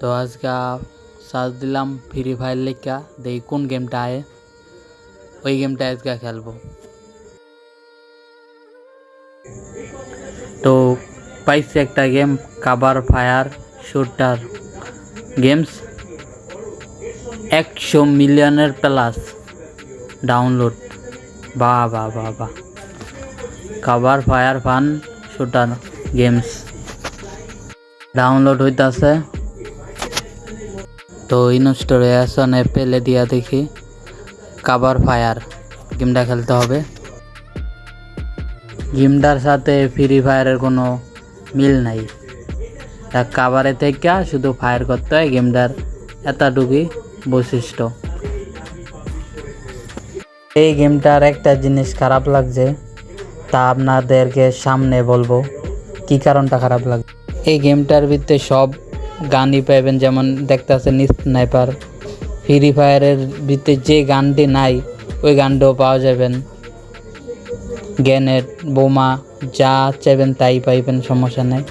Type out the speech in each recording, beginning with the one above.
তো আজকে সার্চ দিলাম ফ্রি ফায়ার লেখা দেখি কোন গেমটা আয়। ওই গেমটা আজকে খেলব। তো পাইছি একটা গেম, কাবার ফায়ার শুটার। গেমস একশো মিলিয়নের প্লাস ডাউনলোড। বাহ বাহ বাহ বাহ cover fire fun shooter games. Download হইতাছে। তো ইনস্টলেশন পেলে দিয়া দেখি। কাবার ফায়ার, গেমটা খেলতে হবে। গেমটার সাথে ফ্রি ফায়ারের কোনো মিল নাই। তা কাবারে থেকে শুধু ফায়ার করতে হয়, গেমটার এতটুকুই বৈশিষ্ট্য। এই গেমটার একটা জিনিস খারাপ লাগছে, তা আপনাদেরকে সামনে বলব। কি কারণটা খারাপ লাগছে? এই গেমটার ভিতরে সব গানই পাইবেন, যেমন দেখতেছেন স্নাইপার। ফ্রি ফায়ারের ভিতরে যে গানটি নাই, ওই গানটাও পাওয়া যাবেন। গ্যানেট বোমা যা চাইবেন তাই পাইবেন, সমস্যা নেই।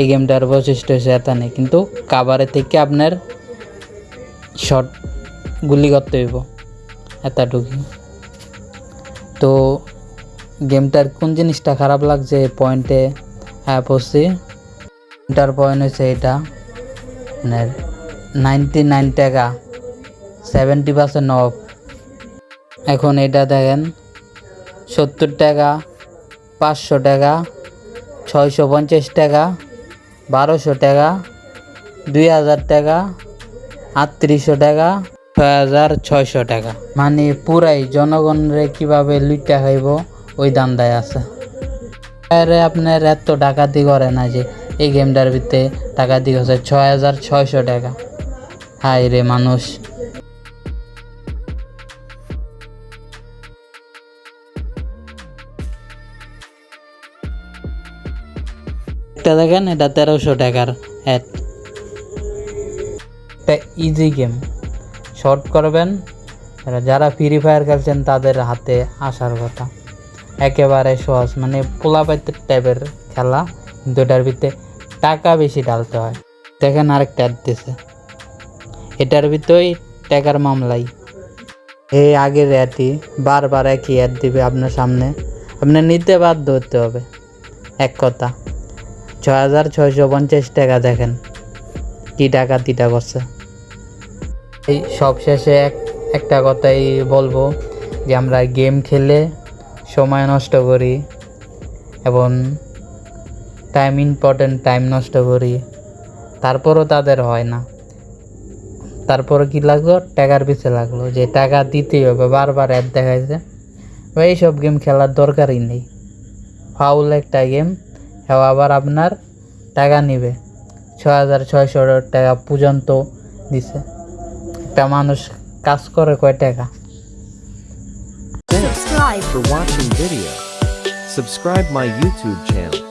এই গেমটার বৈশিষ্ট্য হচ্ছে এত নেই, কিন্তু কাবারে থেকে আপনার শট গুলি করতে হইব এতটুকু তো গেমটার কোন জিনিসটা খারাপ লাগছে? পয়েন্টে হ্যাঁ পড়ছি গেমটার পয়েন্ট হচ্ছে এটা। মানে নাইনটি নাইন টাকা সেভেন্টি পার্সেন্ট অফ এখন এটা দেখেন, সত্তর টাকা, পাঁচশো টাকা, ছয়শো পঞ্চাশ টাকা, বারোশো টাকা, দুই হাজার টাকা, আটত্রিশশো টাকা ছয় হাজার ছয়শো টাকা। মানে পুরাই জনগণরে কীভাবে লুইটা খাইব, ওই দান্দায় আছে। আপনার এত ডাকাতি করে না যে এই গেমটার ভিতরে টাকা দিয়ে হচ্ছে ছয় হাজার ছয়শো টাকা। হাই রে মানুষ। দেখেন, এটা তেরোশো টাকার অ্যাড একটা ইজি গেম শর্ট করবেন যারা ফ্রি ফায়ার খেলছেন তাদের হাতে আসার কথা। একেবারে সহজ মানে পোলাপাইতে টাইপের খেলা। কিন্তু এটার ভিতরে টাকা বেশি ঢালতে হয়। দেখেন আরেকটা অ্যাড দিছে। এটার ভিতরেই টাকার মামলাই। এই আগের অ্যাডটি বারবার একই অ্যাড দিবে আপনার সামনে। আপনার নিতে বাধ্য হতে হবে। এক কথা, ছয় হাজার পঞ্চাশ টাকা দেখেন, কি টাকা তিটা করছে। এই সব শেষে এক, একটা কথাই বলব যে আমরা গেম খেলে সময় নষ্ট করি এবং টাইম ইম্পর্টেন্ট টাইম নষ্ট করি। তারপরও তাদের হয় না। তারপরে কি লাগল? টাকার পিছে লাগল। যে টাকা দিতেই হবে, বারবার অ্যাড দেখাইছে। এইসব গেম খেলার দরকারই নেই। ফাউল একটা গেম হ্যাঁ আবার আপনার টাকা নিবে। ছ হাজার ছয়শো টাকা পর্যন্ত দিছে। একটা মানুষ কাজ করে কয় টাকা? Subscribe for watching video. Subscribe my YouTube channel.